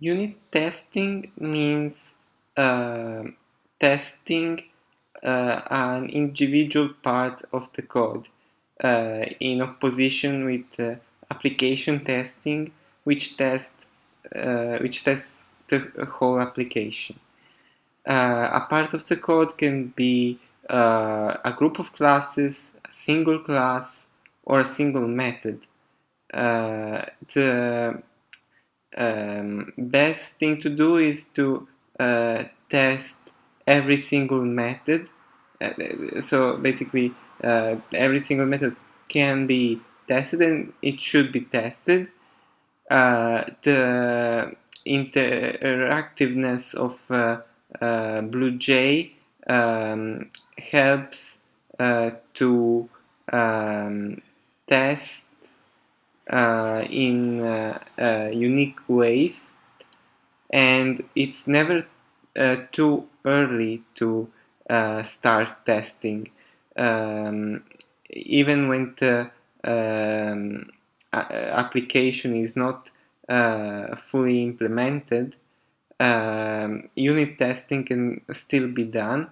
Unit testing means uh, testing uh, an individual part of the code uh, in opposition with uh, application testing which test uh, which tests the whole application. Uh, a part of the code can be a group of classes, a single class, or a single method. the um, best thing to do is to uh, test every single method. Uh, so basically uh, every single method can be tested and it should be tested. Uh, the interactiveness of uh, uh, BlueJ um, helps to um, test in uh, uh, unique ways. And it's never too early to start testing. Um, even when the um, application is not uh, fully implemented, um, unit testing can still be done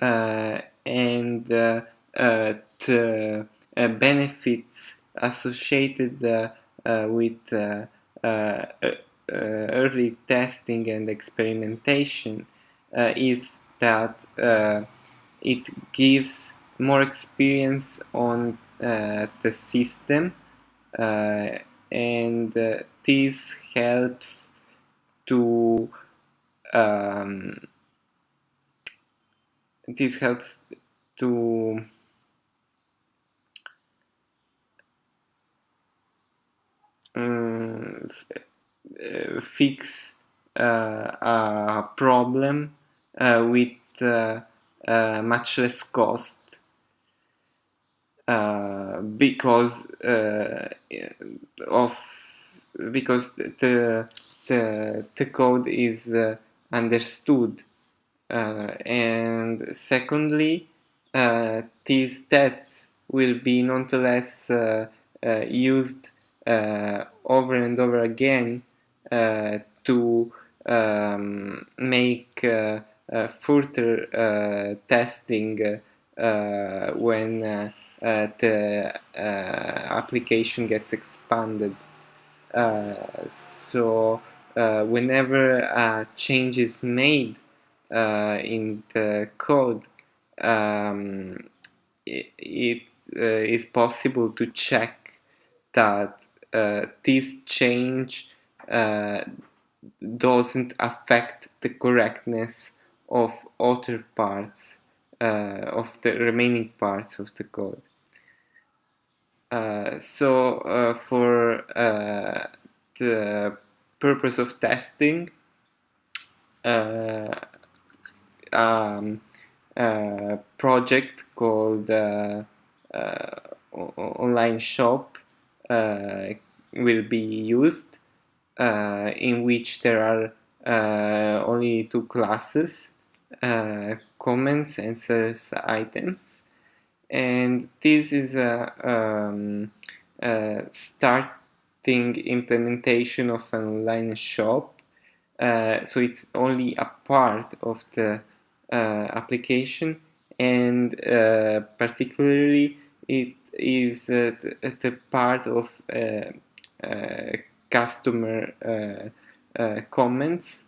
uh, and uh, the benefits associated uh, uh, with uh, early testing and experimentation is that it gives more experience on the system and this helps to um, this helps to um, fix uh, a problem uh, with much less cost. Because of because the the, the code is uh, understood. Uh, and secondly uh, these tests will be nonetheless used uh, over and over again uh, to um, make uh, further testing when the application gets expanded. so whenever a change is made in the code, um, it, it uh, is possible to check that uh, this change uh, doesn't affect the correctness of other parts uh, of the remaining parts of the code. Uh, so uh, for uh, the purpose of testing um, a project called online shop uh, will be used uh, in which there are uh, only two classes comments and search items. And this is a, um, a starting implementation of an online shop uh, so it's only a part of the uh, application. And uh, particularly it is uh, the, the, part of uh, uh, customer comments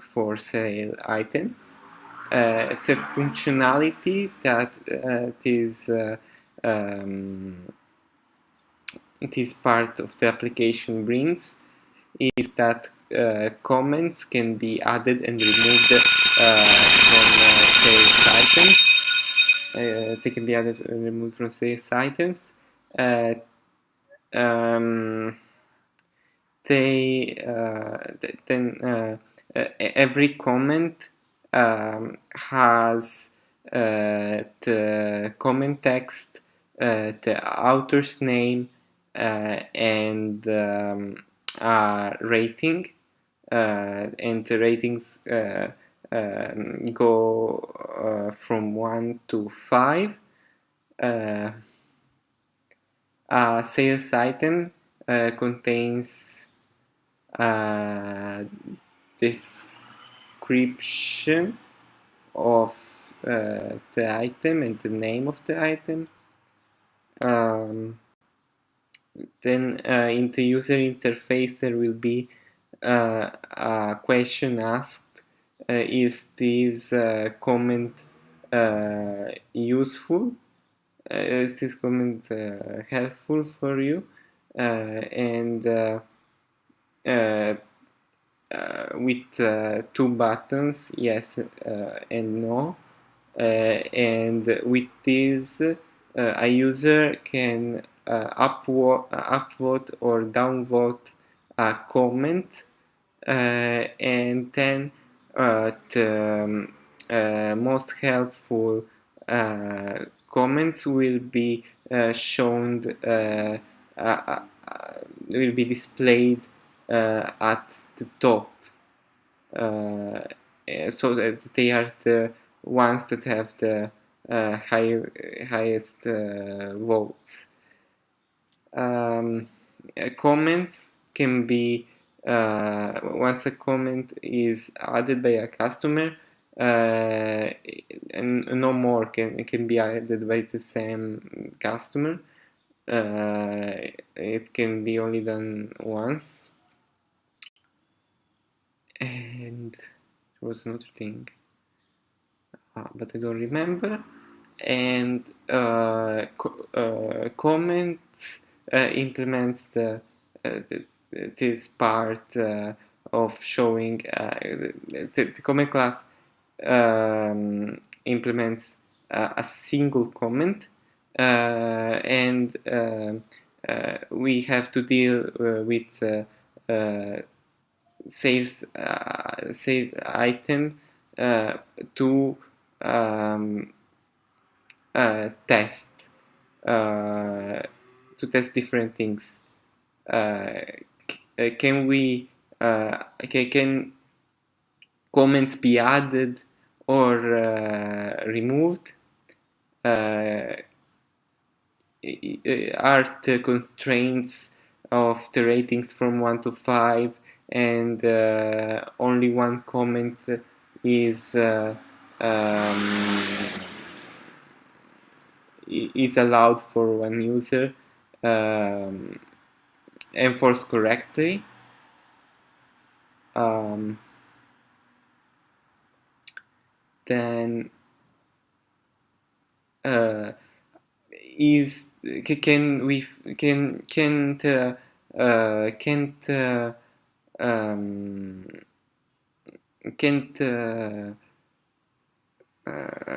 for sale items. the functionality that this um, this part of the application brings is that uh, comments can be added and removed uh, from uh, sales items uh, they can be added and removed from sales items. Uh, um, they uh, then every comment um, has the comment text, the author's name, and um, rating. and the ratings um, go uh, from 1 to 5 uh, a sales item uh, contains uh, description of uh, the item and the name of the item. Um, then uh, in the user interface there will be a question asked is this comment useful is this comment helpful for you? And with two buttons yes and no. And with this a user can uh, upvote, upvote or downvote a comment uh, and then uh, the um, uh, most helpful uh, Uh, comments will be uh, shown uh, uh, will be displayed at the top. Eh, so that they are the ones that have the high, highest votes. Um, comments can be uh, once a comment is added by a customer uh, and no more can can be added by the same customer. Uh, it can be only done once. And there was another thing. Ah, but I don't remember. And uh, co uh, comments uh, implements the, uh, the, this part uh, of showing the, the, comment class um, implements a single comment and we have to deal with sales uh, save item uh, to um, uh, test to test different things. Uh, uh can we uh, can comments be added or uh, removed? are the constraints of the ratings from 1 to 5 and uh, only one comment is uh, um, is allowed for one user um, enforced correctly. Um, then uh, is can we can can't uh, uh, can't uh, um, can't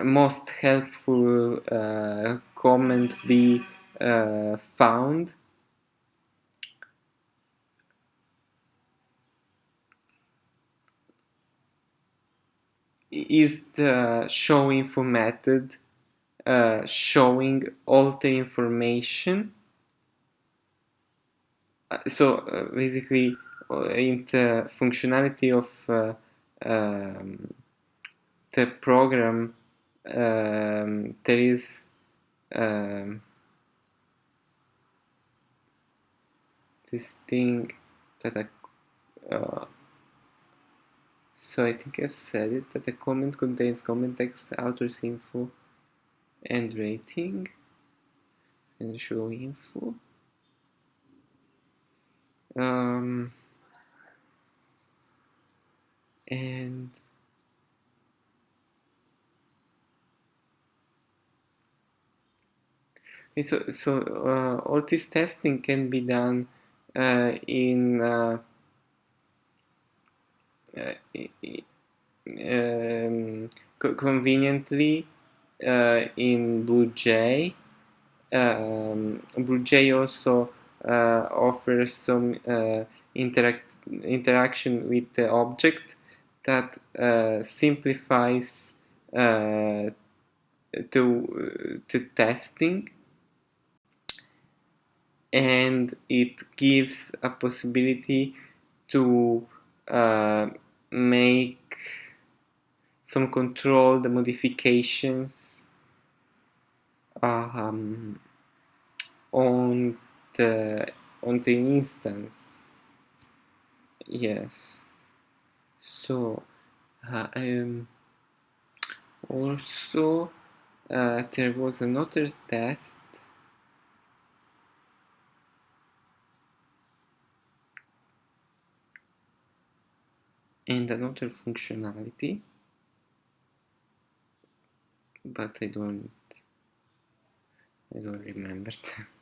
most helpful uh, comment be uh, found is the show info method uh, showing all the information. Uh, so uh, basically uh, in the functionality of uh, um, the program um, there is um, this thing that I uh, so I think I've said it that the comment contains comment text author's info and rating and show info. Um, and okay, so so uh, all this testing can be done uh, in uh, um, conveniently uh, in BlueJ. Um, BlueJ also uh, offers some uh, interact interaction with the object that simplifies to, to testing and it gives a possibility to uh, make some controlled modifications um, on the on the instance. Yes. So uh, um, also uh, there was another test and another functionality but I don't I don't remember